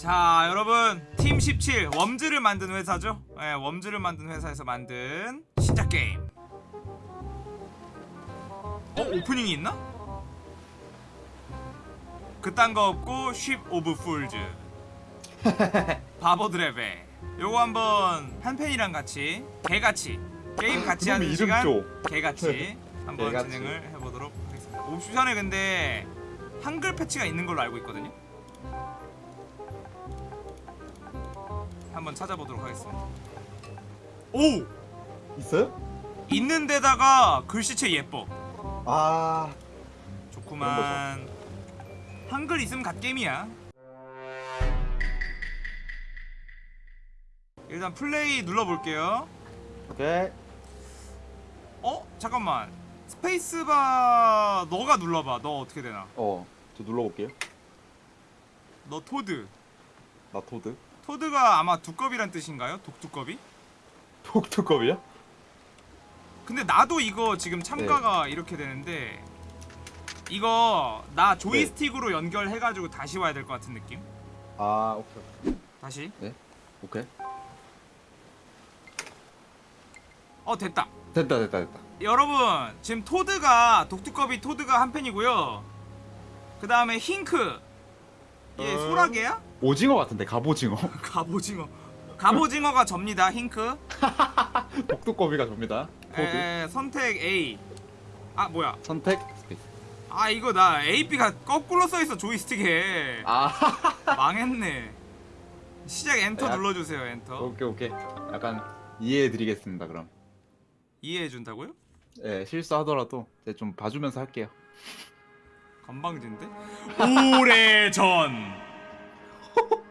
자 여러분 팀 17 Worms를 만든 회사죠 예, Worms를 만든 회사에서 만든 신작 게임 어? 오프닝이 있나? 그딴 거 없고 Ship of Fools 바보들의 배 요거 한번 한 팬이랑 같이 개같이 게임 같이 하는 시간 개같이 한번 개같이. 진행을 해보도록 하겠습니다 옵션에 근데 한글 패치가 있는 걸로 알고 있거든요 한번 찾아보도록 하겠습니다. 오! 있어요? 있는 데다가 글씨체 예뻐. 아. 좋구만 한글 있으면 갓게임이야. 일단 플레이 눌러볼게요. 오케이. 어? 잠깐만. 스페이스바 너가 눌러봐. 너 어떻게 되나? 어저 눌러볼게요. 너 토드. 나 토드 토드가 아마 두꺼비란 뜻인가요? 독두꺼비? 독특컵이야? 근데 나도 이거 지금 참가가 네. 이렇게 되는데 이거 나 조이스틱으로 연결해가지고 다시 와야 될 것 같은 느낌? 아 오케이 다시 오케이 어 됐다 됐다 됐다 됐다 여러분 지금 토드가 독두꺼비 토드가 한 팬이고요 그 다음에 힌크 얘 어. 소라게야? 오징어 같은데 갑오징어. 갑오징어. 갑오징어가 접니다 힌크. 독두꺼비가 접니다. 에, 선택 A. 아 뭐야? 선택 space 아 이거 나 AB가 거꾸로 써있어 조이스틱에. 아. 망했네. 시작 엔터 야. 눌러주세요 엔터. 오케이 오케이. 약간 이해해드리겠습니다 그럼. 이해해준다고요? 예 실수하더라도 좀 봐주면서 할게요. 건방진데? 오래전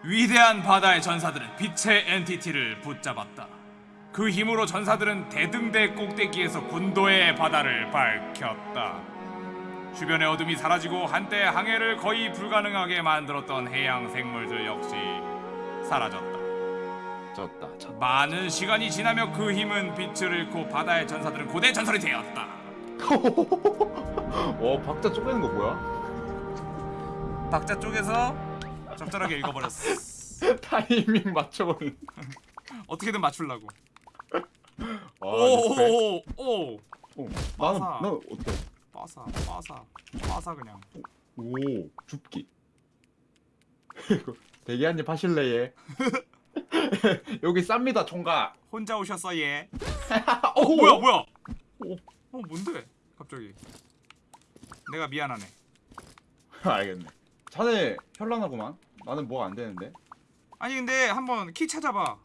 위대한 바다의 전사들은 빛의 entity를 붙잡았다. 그 힘으로 전사들은 대등대 꼭대기에서 군도의 바다를 밝혔다. 주변의 어둠이 사라지고 한때 항해를 거의 불가능하게 만들었던 해양 생물들 역시 사라졌다. 졌다 졌다. 많은 시간이 지나며 그 힘은 빛을 잃고 바다의 전사들은 고대 전설이 되었다. 어 박자 쪼개는 거 뭐야? 박자 쪽에서 적절하게 읽어버렸어. 타이밍 맞춰버리는. 어떻게든 맞추려고. 아, 오오오오 오, 빠사. 나는 나는 어때? 빠사 빠사. 빠사 그냥. 오 줍기. 대게 한입 하실래예 여기 쌉니다 총각. 혼자 오셨어 얘? 어 어, 뭐야 뭐야? 오. 어 뭔데? 갑자기. 내가 미안하네. 알겠네. 자네 현란하구만 나는 뭐가 안 되는데 아니 근데 한번 키 찾아봐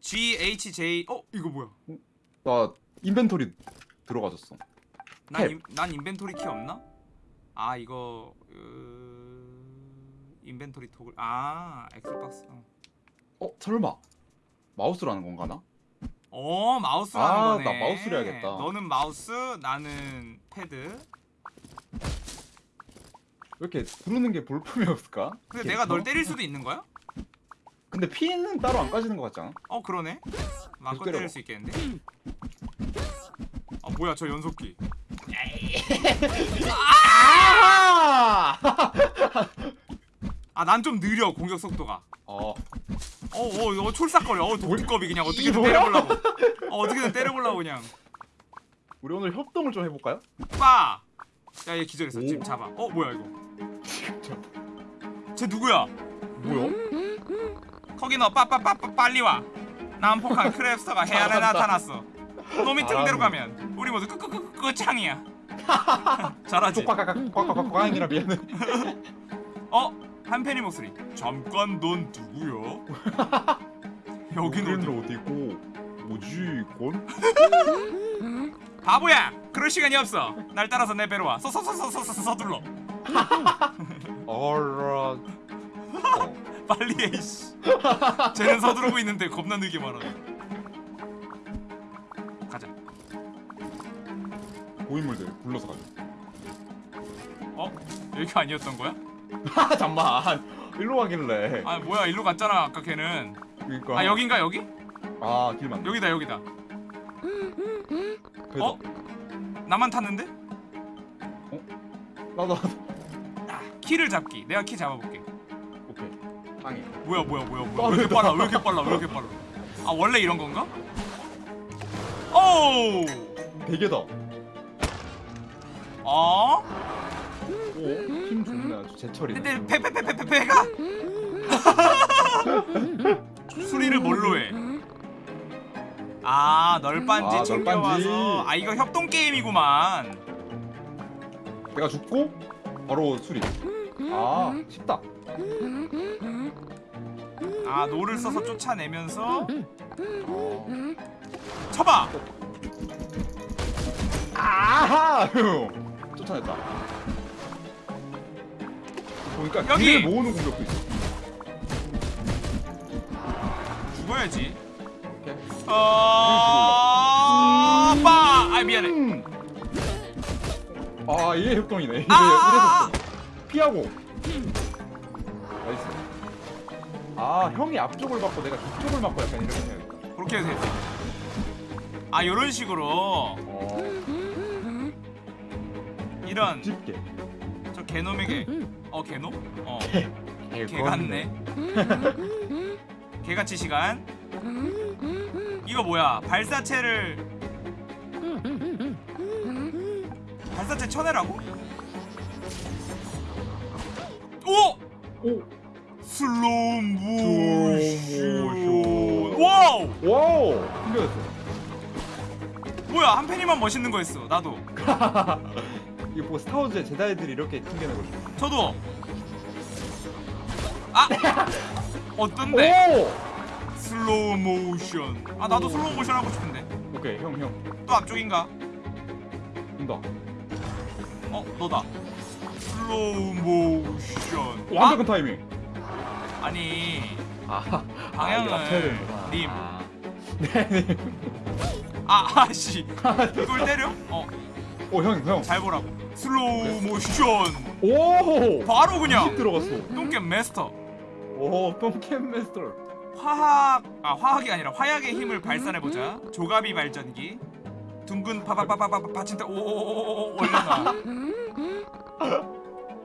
GHJ 어 이거 뭐야 나 inventory 들어가졌어 난, 탭. 인, 난 inventory 키 없나? 아 이거 으... inventory toggle 아 Xbox 어. 어 설마 마우스로 하는 건가 나? 어 마우스로 하는 아, 거네 나 마우스로 해야겠다. 너는 마우스 나는 패드 왜 이렇게 부르는 게 볼품이 없을까? 근데 내가 널 어? 때릴 수도 있는 거야? 근데 피는 따로 안 까지는 것 같지 않아? 어 그러네 때려봐. 때릴 수 있겠는데 아 뭐야 저 연속기 아! 아난좀 느려 공격 속도가 어 어 어 어, 촐싹거려 어 독두꺼비 그냥 어떻게든? 때려보려고 어 어떻게든 때려보려고 그냥 우리 오늘 협동을 좀 해볼까요? 빠! 야얘 기절했어 오. 지금 잡아 어 뭐야 이거 쟤 누구야 뭐야? 거기 너 빠빠빠빠 빨리 와 난폭한 크랩스터가 해안에. 나타났어 너 밑으로. 내려가면 우리 모두 끄끄끄끄 끝장이야 잘하지 족박각각각각각각이라 미안해 어? 한편이 목소리 잠깐 넌 누구야? 어디 어디고 뭐지 이건? 바보야 그럴 시간이 없어 날 따라서 내 배로 와 서서서서서서 서둘러 알아 어. 빨리 해 이씨 쟤는 서두르고 있는데 겁나 느게 말하네 가자 고인물들 불러서 가자 어? 여기가 아니었던 거야? 아 잠만 일로 가길래 아 뭐야 일로 갔잖아 아까 걔는 그니까 아 여긴가 여기? 아 길만 여기다 여기다 어? 나만 탔는데? 나도 키를 잡기. 내가 키 잡아볼게. 오케이. 땅에. 뭐야 뭐야 뭐야 뭐야 왜 이렇게 빨라 왜 이렇게 빨라 왜 이렇게 빨라 아 원래 이런 건가? 오! 베개다. 어? 오, 힘 좋네 아주 제철이네. 근데 배배배배배 배가 수리를 뭘로 해? 아 널빤지 아, 챙겨와서 널빤지. 아 이거 협동 게임이구만 내가 죽고 바로 수리. 아, 쉽다. 아 노를 써서 쫓아내면서 어. 쳐봐 아하! 쫓아냈다. 보니까 여기! 모으는 공격도 있어. 죽어야지 오케이. 어... 빠! 아 미안해 음. 아, 이게 협동이네. 이래, 아, 아, 이래서 피하고. nice. 아, 형이 앞쪽을 맞고 내가 뒤쪽을 맞고 약간 이렇게 해야겠다. 그렇게 해도 되지 아 요런 식으로 어, 이런 집게. 저 개놈에게 어 개놈? 어 개 개같네 개같이 시간 이거 뭐야 발사체를 발사체 쳐내라고? 오! 오! 슬로우 모션 모션. 와우! 와우! 신기했어. 뭐야 한 팬이만 멋있는 거 했어 나도 이게 뭐 스타워즈의 제다이들이 이렇게 튕겨내는 거지. 저도 아! 어떤데? 오! 슬로우 모션 아 나도 슬로우 모션 하고 싶은데 오케이, 형, 형. 또 앞쪽인가? 온다. 어 너다 슬로우 모션 완벽한 타이밍. 아, 아니 아, 방향을 되는구나. 님. 아. 네, 네. 아 아씨 이걸 때려? 어 잘 오, 형, 형. 보라고 슬로우 모션 오! 바로 그냥 20 들어갔어. 똥겜 마스터 오, 똥겜 마스터. 화학 아 화학이 아니라 화약의 힘을 발산해 보자 조가비 발전기 둥근 파파파파파 받침대 오오오오 올려놔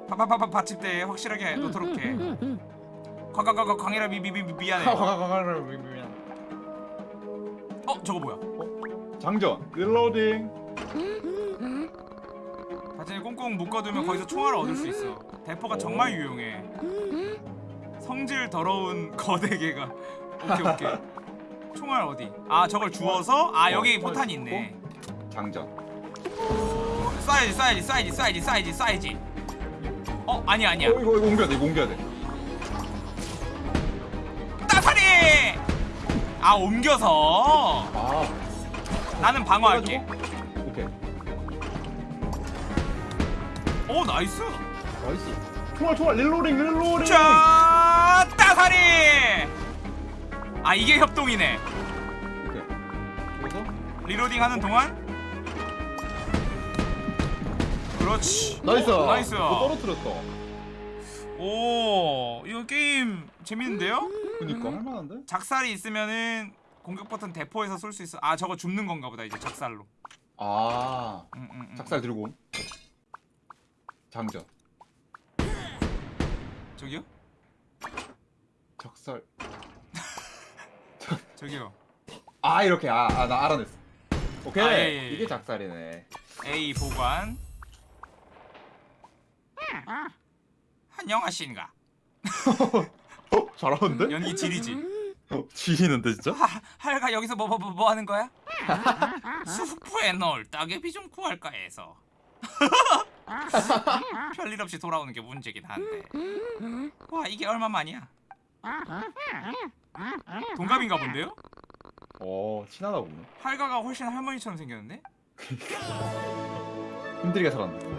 파파파파 받침대에 확실하게 놓도록 해. 광광광광 광이라 미미미 미안해. 미안. 어 저거 뭐야? 장전. 릴로딩. 바지를 꽁꽁 묶어두면 거기서 총알을 얻을 수 있어. 대포가 정말 오. 유용해. 성질 더러운 거대개가. 오케이 오케이. 총알 어디? 아 저걸 주워서? 아 여기 어, 포탄이 있네. 장전. 쏴야지 쏴야지 쏴야지 쏴야지 쏴야지 쏴야지 어 아니야 아니야 어, 이거 이거 옮겨야 돼. 이거 옮겨야 돼. 따사리 아 옮겨서 아. 나는 방어할게 해가지고? 오케이. 오 nice nice. 총알 총알 reloading reloading. 자 따사리 아 이게 협동이네 오케이. 그래서 reloading 하는 동안 그렇지 nice. 오, nice 이거 떨어뜨렸다. 오 이거 게임 재밌는데요? 그니까 할만한데? 작살이 있으면은 공격 버튼 대포에서 쏠 수 있어 아 저거 줍는 건가 보다 이제 작살로 아. 음, 음, 음. 작살 들고. 장전. 저기요? 작살. 저기요 아 이렇게 아나 알아냈어. 오케이. 아, 예, 예, 예. 이게 작살이네. A 보관 안녕하신가 어 잘하는데? 연기 지리지 어, 지리는데 진짜? 하, 할가 여기서 뭐뭐뭐 뭐 하는 거야? 수프에 넣을 따개비 좀 구할까 해서 별일 없이 돌아오는 게 문제긴 한데 와 이게 얼마만이야? 동갑인가 본데요? 어 친하다 보네. 할가가 훨씬 할머니처럼 생겼는데? 힘들게 살았네.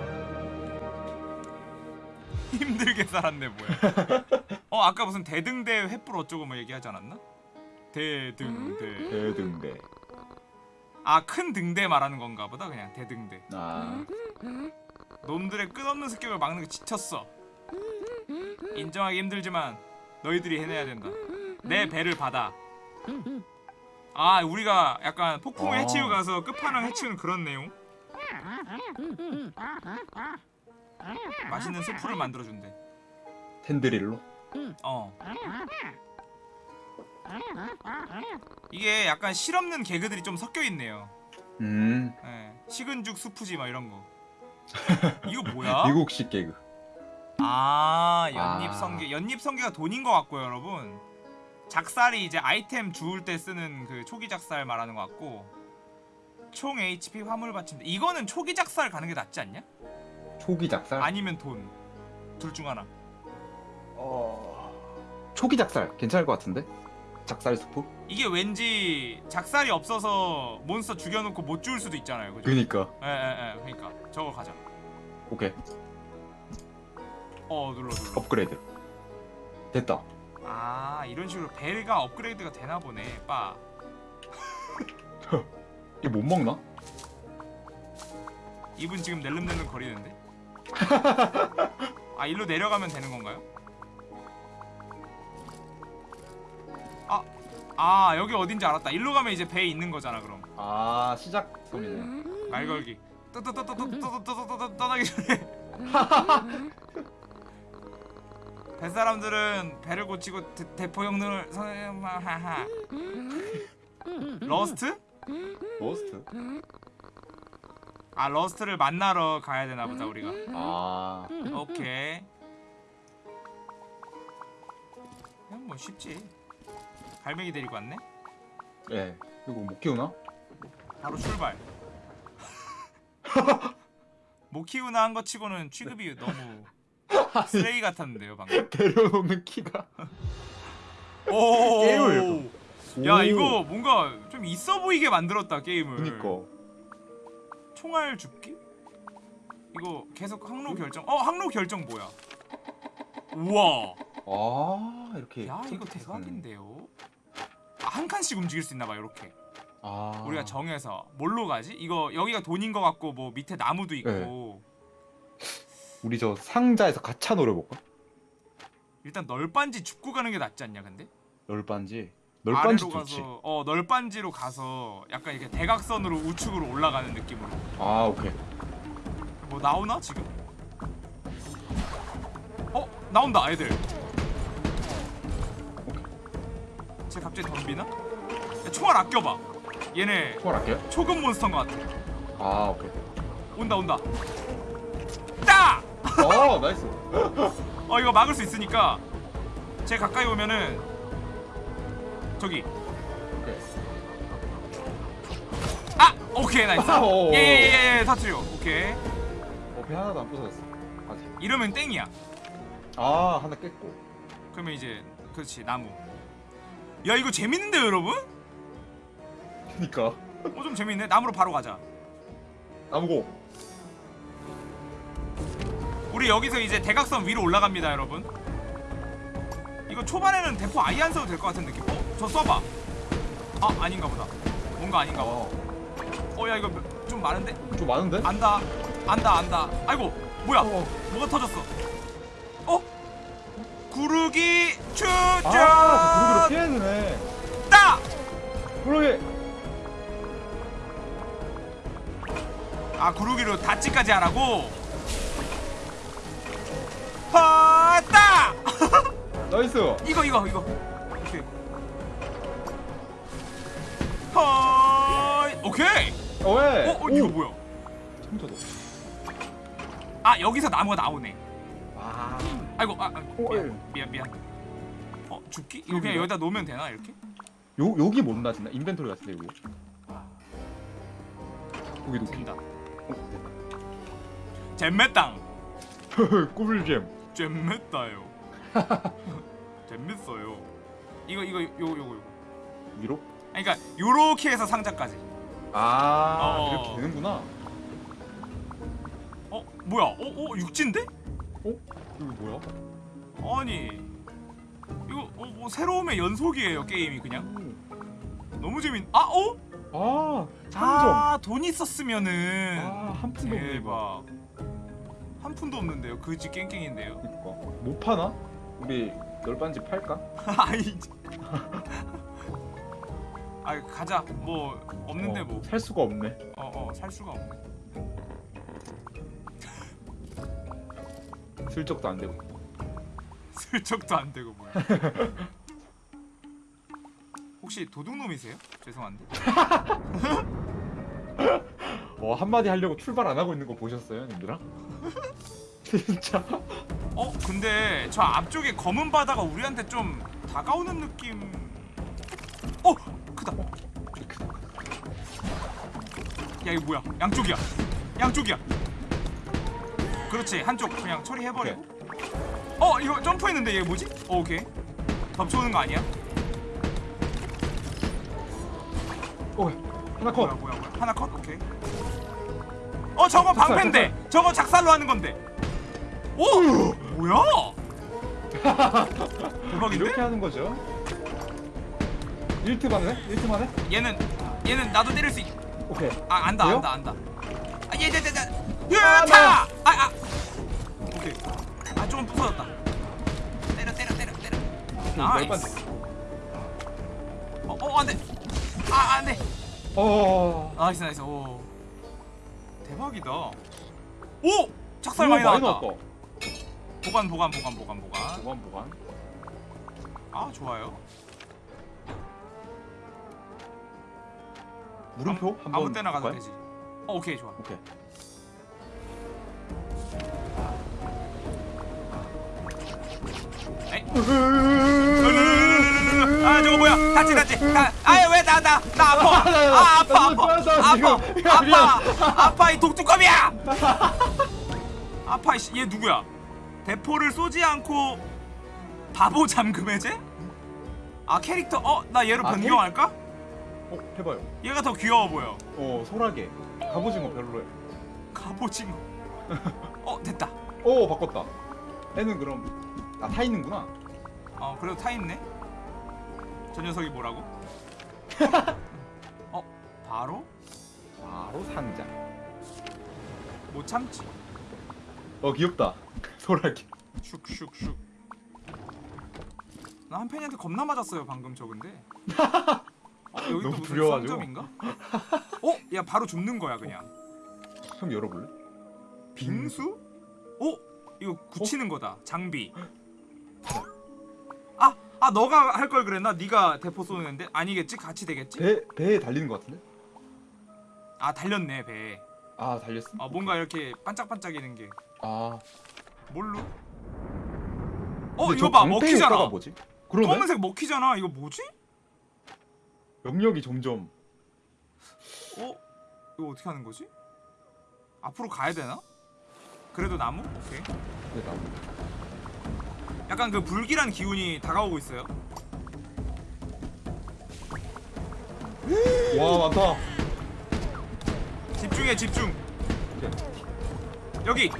힘들게 살았네 뭐야. 어 아까 무슨 대등대 횃불 어쩌고 뭐 얘기하지 않았나? 대등대. 대등대. 아 큰 등대 말하는 건가 보다 그냥 대등대. 아. 놈들의 끝없는 습격을 막는 게 지쳤어. 인정하기 힘들지만 너희들이 해내야 된다. 내 배를 받아. 아 우리가 약간 폭풍을 어. 해치우 가서 끝판왕 해치우는 그런 내용 맛있는 수프를 만들어 준대. 텐드릴로? 어. 이게 약간 실없는 개그들이 좀 섞여 있네요. 음 예. 식은죽 수프지 막 이런 거. 이거 뭐야? 미국식 개그 아 연잎 아. 성게 연잎 성게가 돈인 것 같고요 여러분 작살이 이제 아이템 주울 때 쓰는 그 초기 작살 말하는 것 같고 총 HP 화물 받침대 이거는 초기 작살 가는 게 낫지 않냐? 초기 작살? 아니면 돈. 둘 중 하나. 어... 초기 작살. 괜찮을 것 같은데? 작살 스프? 이게 왠지 작살이 없어서 몬스터 죽여놓고 못 주울 수도 있잖아요. 그죠? 그니까. 에에에 그니까. 저거 가자. 오케이. 어 눌러 눌러. 업그레이드. 됐다. 아 이런 식으로 벨가 업그레이드가 되나 보네 빠. 이거 못 먹나? 이분 지금 낼름낼름 거리는데? 아 일로 내려가면 되는 건가요? 아, 아 여기 어딘지 알았다. 일로 가면 이제 배에 있는 거잖아 그럼. 아 시작점이네 말 걸기. 떠떠떠떠떠떠떠떠떠떠 떠나기 전에. 배 사람들은 배를 고치고 대, 대포 형님을 하하. 러스트? 머스트? 아 러스트를 만나러 가야 되나 보다 우리가. 아 오케이. 그냥 뭐 쉽지. 갈매기 데리고 왔네. 예. 이거 못 키우나? 바로 출발. 못 키우나 한 거 치고는 취급이 너무 쓰레기 같았는데요 방금. 데려놓는 키가 오. 게임을 야 오. 이거 뭔가 좀 있어 보이게 만들었다 게임을. 그니까 총알 줍기? 이거 계속 항로 결정. 어 항로 결정 뭐야? 우와. 아 이렇게 야 이거 대박인데요. 아, 한 칸씩 움직일 수 있나 봐 이렇게. 아 우리가 정해서 뭘로 가지? 이거 여기가 돈인 것 같고 뭐 밑에 나무도 있고 네. 우리 저 상자에서 가차 노려볼까? 일단 널빤지 줍고 가는 게 낫지 않냐 근데? 널빤지 널빤지 아래로 좋지. 가서 어 널빤지로 가서 약간 이렇게 대각선으로 우측으로 올라가는 느낌으로. 아 오케이. 뭐 나오나 지금? 어? 나온다 애들. 쟤 갑자기 덤비나? 야, 총알 아껴봐. 얘네 통화할게요 초급 몬스터인 것 같아. 아 오케이. 온다 온다. 따! 어 nice. 어 이거 막을 수 있으니까 제 가까이 오면은 저기. 오케이 아! 오케이 nice. 오. 예예예 터트려 오케이. 어 배 하나도 안 부서졌어. 아직. 이러면 땡이야. 아 하나 깼고. 그러면 이제 그렇지 나무. 야 이거 재밌는데요 여러분? 그니까. 어 좀 재밌네. 나무로 바로 가자. 나무고. 우리 여기서 이제 대각선 위로 올라갑니다 여러분. 이거 초반에는 대포 아예 안 써도 될 것 같은 느낌. 어? 저 써봐 아 아닌가 보다 뭔가 아닌가 보다 어야 이거 좀 많은데? 좀 많은데? 안다 안다 안다 아이고 뭐야 어. 뭐가 터졌어 어? 구르기 추적 아, 구르기로 피해야 되네. 따! 구르기. 아 구르기로 다치까지 하라고? 하따! nice. 이거 이거 이거 하이 오케이 어, 왜? 어, 어 이거 뭐야 청자도. 아 여기서 나무가 나오네 와. 아이고 아, 아 오, 미안 예. 미안 미안 어 줍기? 이거 그냥 여기다 놓으면 되나 이렇게? 요 여기 못 놔진다. inventory 같은데 여기. 여기 놓기. 된다 어, 잼매땅 꿀잼. 잼매따요 재밌어요 이거 이거 요거 요거 위로? 그러니까 요렇게 해서 상자까지 아 어. 이렇게 되는구나. 어 뭐야 어? 어 육지인데? 어? 여기 뭐야? 아니 이거 어, 뭐 새로움의 연속이에요 게임이 그냥 너무 재밌 아 어? 아 상점. 아 돈 있었으면은 아 한 푼도 없네 이거. 한 푼도 없는데요 그지 깽깽인데요 그니까 못 파나? 우리 널빤지 팔까? 아이 아 가자 뭐 없는데 어, 뭐살 수가 없네. 어어 살 수가 없네 슬쩍도 안 되고. 슬쩍도 안 되고 뭐야. 혹시 도둑놈이세요? 죄송한데. 어 한마디 하려고 출발 안 하고 있는 거 보셨어요, 님들아? 진짜. 어 근데 저 앞쪽에 검은 바다가 우리한테 좀 다가오는 느낌. 야 이거 뭐야? 양쪽이야. 양쪽이야. 그렇지 한쪽 그냥 처리해버리고. 어 이거 점프했는데 얘 뭐지? 어, 오케이. 덮쳐오는 거 아니야? 오 하나 뭐야 컷. 뭐야 뭐야 하나 컷 오케이. 어 저거 방패인데 저거 작살로 하는 건데. 오 뭐야? 대박인데? 이렇게 하는 거죠. 1트 만에? 1트 만에? 얘는 얘는 나도 때릴 수 있. 오케이. 아 안다 돼요? 안다 안다. 아 얘, 얘, 얘, 얘, 아, 으타! 아, 아. 오케이. 아 조금 부서졌다. 때려 때려 때려 때려. nice. 어, 어 안돼. 아 안돼. 어. nice nice. 오. 대박이다. 오! 작살 많이 많이 나왔다. 나왔다. 보관 보관 보관 보관 보관. 보관 보관. 아 좋아요. 물음표 아무, 한번 아무 때나 가도 볼까요? 되지. 어 오케이 좋아. 오케이. 에이. 아 저거 뭐야? 다치 다치. 아유 왜나 나 나 아파. 아 아파 아파 아파 야, 아파 아파 이 독두검이야. 아파 이씨 얘 누구야? 대포를 쏘지 않고 바보 잠금 해제? 아 캐릭터 어 나 얘로 아, 변경할까? 어 해봐요. 얘가 더 귀여워 보여. 어 소라게. 갑오징어 별로래. 갑오징어. 어 됐다. 오 바꿨다. 애는 그럼 아 타 있는구나. 어 그래도 타 있네. 저 녀석이 뭐라고? 어 바로 바로 상자. 못 참지. 어 귀엽다. 소라게. 슉슉슉. 나한 팬이한테 겁나 맞았어요 방금 저 근데. 어, 여기 또 너무 두려워가지고. 상점인가? 어? 야 바로 줍는 거야 그냥. 형 열어볼래? 빙수? 어? 이거 굳히는 거다. 장비. 어. 아, 아 너가 할 걸 그랬나? 네가 대포 쏘는데 아니겠지? 같이 되겠지? 배 배에 달리는 것 같은데? 아 달렸네 배. 아 달렸어? 어 뭔가 이렇게 반짝반짝이는 게 아. 뭘로? 어 이거 저봐 먹히잖아. 뭐지? 그러네. 검은색 먹히잖아. 이거 뭐지? 영역이 점점 어? 이거 어떻게 하는 거지? 앞으로 가야 되나? 그래도 나무? 오케이. 네, 나무. 약간 그 불길한 기운이 다가오고 있어요. 와 많다. 집중해 집중. 오케이. 여기.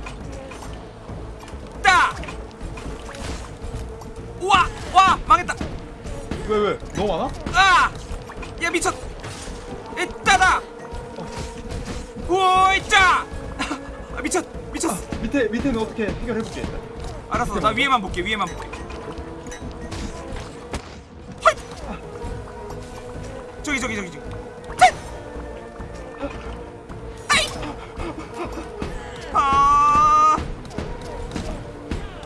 따. 우와 와 망했다. 왜 왜? 너무 많아? 아! 야 미쳤. 이따다. 오이짜. 아 미쳤 미쳤어. 밑에 밑에는 어떻게 해결해 볼게 일단. 알았어 나 위에만 볼게 위에만 볼게. 헐! 저기 저기 저기 저기. 아.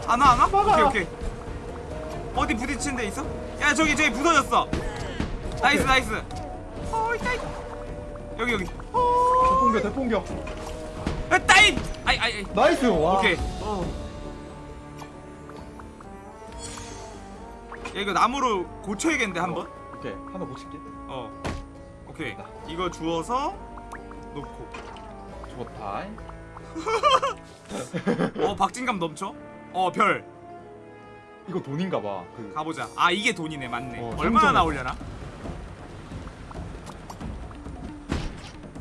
안와 안와? 오케이 오케이. 어디 부딪힌 데 있어? 야 저기 저기 부서졌어. nice nice. 어이 따이. 여기 여기. 대폭격. 아, 따이. 아이 아이 아이. nice. 와. 오케이. 어. 야 이거 나무로 고쳐야겠는데 한번. 오케이 하나 고칠게. 어. 오케이. 됐다. 이거 주워서 놓고. 좋다. 어 박진감 넘쳐. 어 별. 이거 돈인가 봐. 그 가보자. 아 이게 돈이네 맞네. 어, 얼마나 나오려나?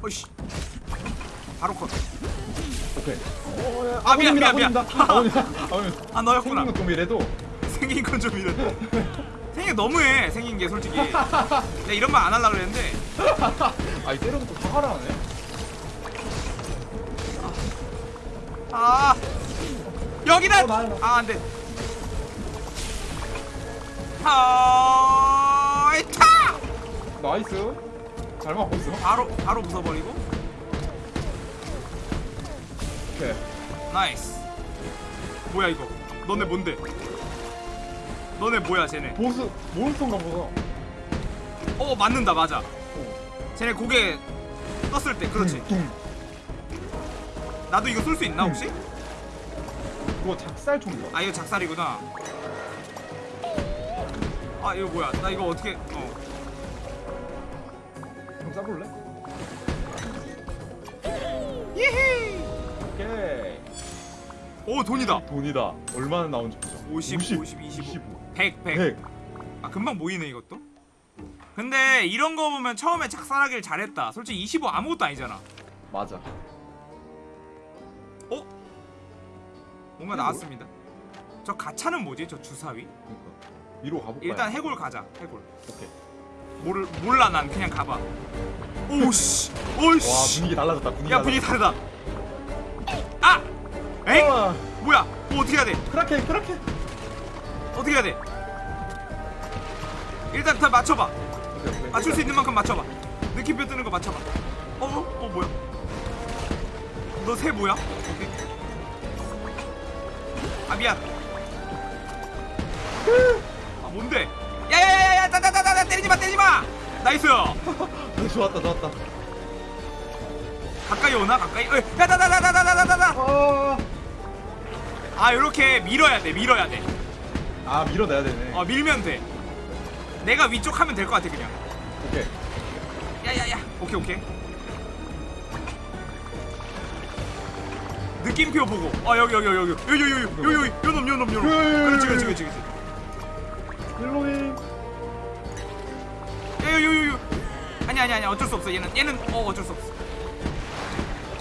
어이씨. 바로 컷. 오케이. 아 미안 미안 미안. 아 너였구나. 생긴 건 좀 이래도 생긴 건 좀 이래. 생긴 게 너무해 생긴 게 솔직히. 내가 이런 말 안 하려 그랬는데. 아이 때려놓고 사과를 하네. 아 여기다. 어. 아 안돼. 아 타. nice. 잘 맞고 있어. 바로 바로 부숴버리고. 오케이. nice. 뭐야 이거 너네 뭔데 너네 뭐야 쟤네 보스 몬스터인가 보다. 어 맞는다 맞아 어. 쟤네 고개 떴을 때 그렇지 둥. 나도 이거 쏠 수 있나 혹시? 그거 작살 총인가? 아 이거 작살이구나 아 이거 뭐야 나 이거 어떻게 어 좀 쏴볼래? 예히 오케이. 오 돈이다 돈이다. 얼마나 나온지 보자. 50, 50, 25. 100 100 100. 아 금방 모이네 이것도 근데 이런 거 보면 처음에 작살하길 잘했다 솔직히 25 아무것도 아니잖아 맞아. 어? 뭔가 나왔습니다 저 가차는 뭐지 저 주사위? 그러니까 위로 가볼까? 일단 해골 가자 해골 오케이. 모를, 몰라 난 그냥 가봐 오씨 와 오씨 분위기 달라졌다. 분위기. 야 분위기 다르다 아! 에이? 아, 뭐야 뭐 어떻게 해야 돼 크라켄 크라켄. 어떻게 해야 돼 일단 다 맞춰봐 오케이, 오케이. 맞출 수 있는 만큼 맞춰봐 느낌표 뜨는 거 맞춰봐 어? 어, 어 뭐야 너 새 뭐야? 오케이. 아 미안 아 뭔데 때리지마 때리지마 nice 네, 좋았다 좋았다. 가까이 오나 가까이 어이 따따따따따따따따 아, 아 요렇게 밀어야 돼 밀어야 돼어 아 밀어내야 되네. 밀면 돼 내가 위쪽 하면 될 것 같아 그냥 오케이. 야야야 오케이 오케이 느낌표 보고 아 여기 여기 여기 여기 여기 여기 여기 여기 여기 요놈 요놈 요놈 그렇지 그렇지 그렇지 그렇지 일로잉. 아니 아니 아니 어쩔 수 없어. 얘는 얘는 어 어쩔 수 없어.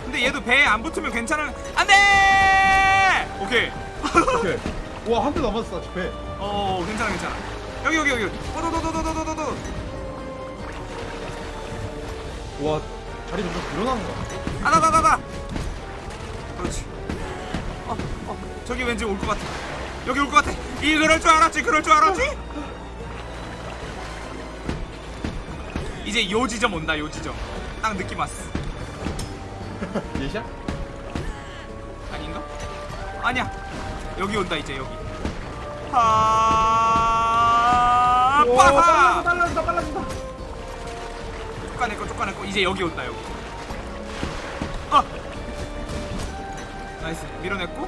근데 얘도 배에 안 붙으면 괜찮은 안돼! 오케이. 오케이. 와한 대 남았어 집에. 어 괜찮아 괜찮아. 여기 여기 여기. 오도도도도도도도 와 자리 점점 늘어나는 거야. 아다다다다 그렇지. 어, 어, 저기 왠지 올 것 같아. 여기 올 것 같아. 이 그럴 줄 알았지 그럴 줄 알았지 이제 요 지점 온다 요 지점 딱 느낌 왔어 예샷? 아닌가? 아니야 여기 온다 이제 여기 아 와, 빠사 빨라진다 빨라진다. 쫓아냈고 쫓아냈고 이제 여기 온다 여기 아 nice 밀어냈고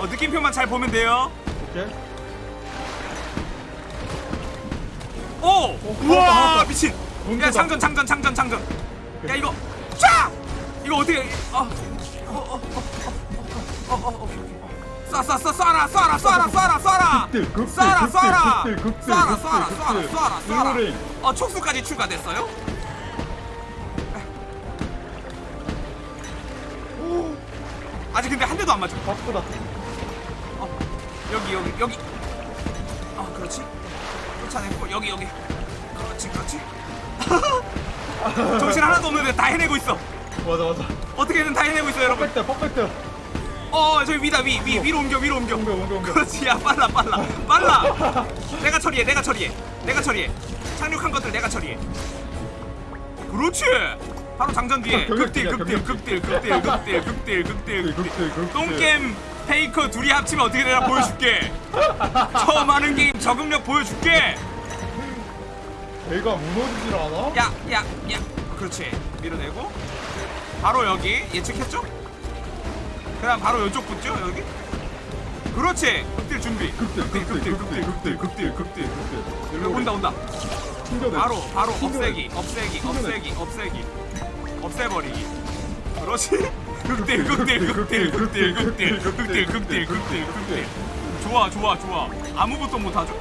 어 느낌표만 잘 보면 돼요 오케이. 오! 하나 우와 더. 미친. 야 장전 장전 장전 장전. 야 이거. 쫙! 이거 어떻게 어, 어어어어어어 쏴쏴쏴 쏴라 쏴라 쏴라 쏴라 쏴라. 쏴라 쏴라. 쏴라 쏴라. 쏴라 쏴라 쏴라. 어 촉수까지 추가됐어요? 오. 아직 근데 한 대도 안 맞아 바쁘다. 어, 여기 여기 여기. 아 그렇지. 쫓아냈고 여기 여기. 그렇지 그렇지 정신 하나도 없는데 다 해내고 있어. 맞아 맞아. 어떻게든 다 해내고 있어요 여러분. perfect perfect. 어 저기 위다 위 위 위로 옮겨 위로 옮겨. 옮겨 옮겨 옮겨. 그렇지 야 빨라 빨라. 빨라. 내가 처리해 내가 처리해. 내가 처리해. 착륙한 것들 내가 처리해. 그렇지. 바로 장전 뒤에. 극딜 경력직이야, 극딜 극딜 극딜 극딜 극딜 극딜. 극딜 극딜. 똥게임 페이커 둘이 합치면 어떻게 되나 보여줄게. 처음 하는 게임 적응력 보여줄게 배가 무너지질 않아? 야 야 야 그렇지 밀어내고 바로 여기 예측했죠? 그다음 바로 이쪽 붙죠 여기 그렇지 극딜 준비 극딜 극딜 극딜 극딜 극딜 극딜 여기 온다 온다 튕겨내. 바로 바로. 없애기 없애기. 없애기 없애기 없애버리기 그렇지 극딜 극딜 극딜 극딜 극딜 극딜 극딜 극딜 극딜 좋아 좋아 좋아 아무것도 못하죠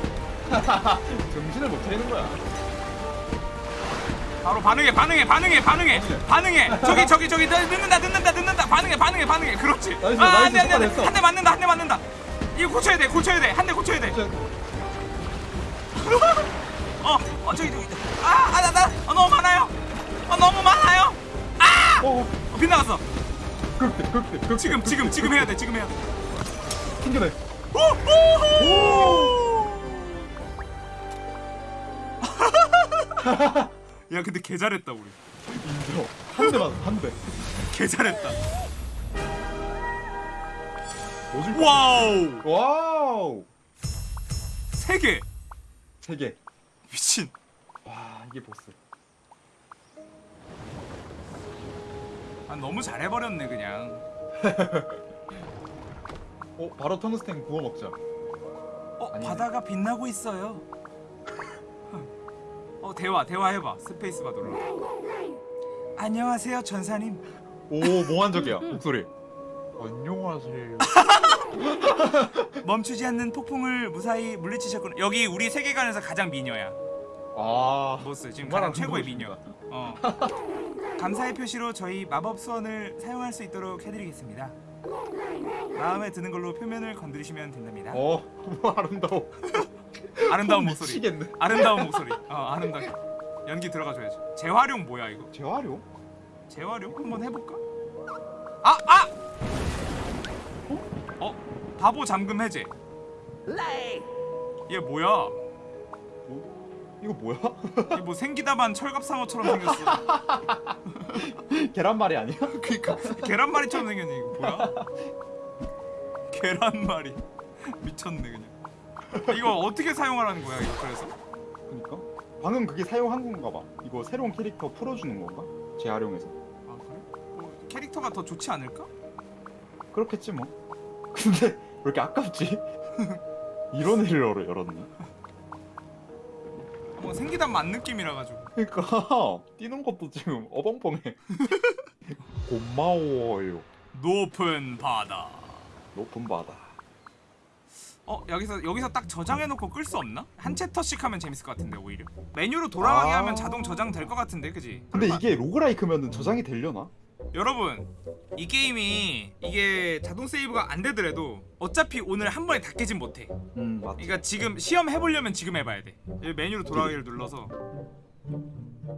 정신을 못 차리는 거야. 바로 반응해 반응해 반응해 반응해 반응해 저기 저기 저기 늦- 늦는다 늦는다 늦는다 반응해 반응해 반응해 그렇지 nice, 아 안돼 안돼. 한 대 맞는다 한 대 맞는다 이거 고쳐야 돼 고쳐야 돼 한 대 고쳐야 돼 어, 어 저기 저기 아, 아, 나, 나, 어, 너무 많아요. 어, 너무 많아요. 아, 어 어, 빗나갔어. 극딜 극딜 극딜. 지금, 지금, 지금 해야 돼. 지금 해야 돼. 튕겨내. 오, 오, 야, 근데 개 잘했다 우리. 인정. 한 대만 한 대. 개 잘했다. wow wow. 세 개. 세 개. 미친. 와 이게 보스. 아 너무 잘해버렸네 그냥. 어 바로 텅스텐 구워 먹자. 어 아니네. 바다가 빛나고 있어요. 어 대화 대화 해봐 스페이스바 눌러. 안녕하세요 전사님. 오 몽환적이야 목소리. 안녕하세요. 멈추지 않는 폭풍을 무사히 물리치셨구나. 여기 우리 세계관에서 가장 미녀야. 아 보스 지금 가장 최고의 미녀. 어. 감사의 표시로 저희 마법 수원을 사용할 수 있도록 해드리겠습니다. 마음에 드는 걸로 표면을 건드리시면 된답니다. 어 아름다워. 아름다운 목소리. 미치겠네. 아름다운 목소리. 어 아름다워. 연기 들어가줘야지. 재활용 뭐야 이거? 재활용? 재활용 한번 해볼까? 아 아! 어? 어? 바보 잠금 해제. 얘 뭐야? 뭐? 이거 뭐야? 얘 뭐 생기다만 철갑상어처럼 생겼어. 계란말이 아니야? 그니까 계란말이처럼 생겼네 이거 뭐야? 계란말이 미쳤네 그냥. 이거 어떻게 사용하라는 거야 이거 그래서? 그니까 방금 그게 사용한 건가 봐. 이거 새로운 캐릭터 풀어주는 건가? 재활용해서. 아 그래? 뭐 캐릭터가 더 좋지 않을까? 그렇겠지 뭐. 근데 왜 이렇게 아깝지? 이런 애를 열어 열었니? 뭐 생기다 만 느낌이라 가지고. 그러니까 뛰는 것도 지금 어벙벙해. 고마워요. 높은 바다. 높은 바다. 어 여기서 여기서 딱 저장해놓고 끌 수 없나? 한 chapter씩 하면 재밌을 것 같은데 오히려. 메뉴로 돌아가게 아. 하면 자동 저장 될 것 같은데 그지? 근데 이게 roguelike면은 저장이 되려나? 여러분 이 게임이 이게 자동 세이브가 안 되더라도 어차피 오늘 한 번에 다 깨진 못해. 음 맞지. 그러니까 지금 시험 해보려면 지금 해봐야 돼. 여기 메뉴로 돌아가기를 눌러서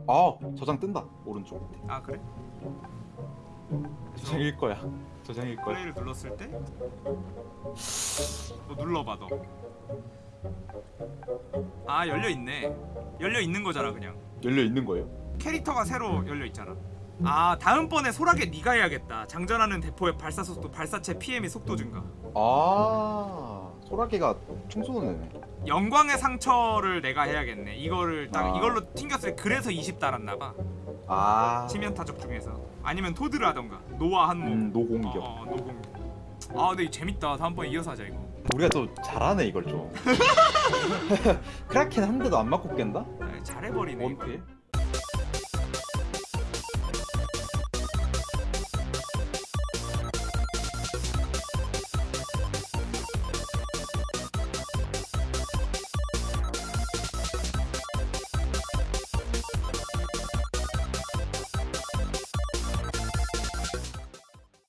아 저장 뜬다 오른쪽. 아 그래? 저장일 거야. 저장일 거야. 플레이를 눌렀을 때, 너 눌러봐 너. 아 열려 있네. 열려 있는 거잖아 그냥. 열려 있는 거예요? 캐릭터가 새로 열려 있잖아. 아 다음번에 소라게 네가 해야겠다. 장전하는 대포의 발사 속도, 발사체 PM의 속도 증가. 아 소라게가 총 쏘는 애네. 영광의 상처를 내가 해야겠네. 이거를 딱 아. 이걸로 튕겼을 때 그래서 20 달았나 봐. 아. 치면 타적 중에서 아니면 토드를 하던가 노아 한몸. 음 노공격. 어, 어 노공격. 아 근데 이거 재밌다. 다음번에 이어서 하자 이거. 우리가 또 잘하네 이걸 좀. 크라켄 한 대도 안 맞고 깬다? 아, 잘해버리네. 원피에?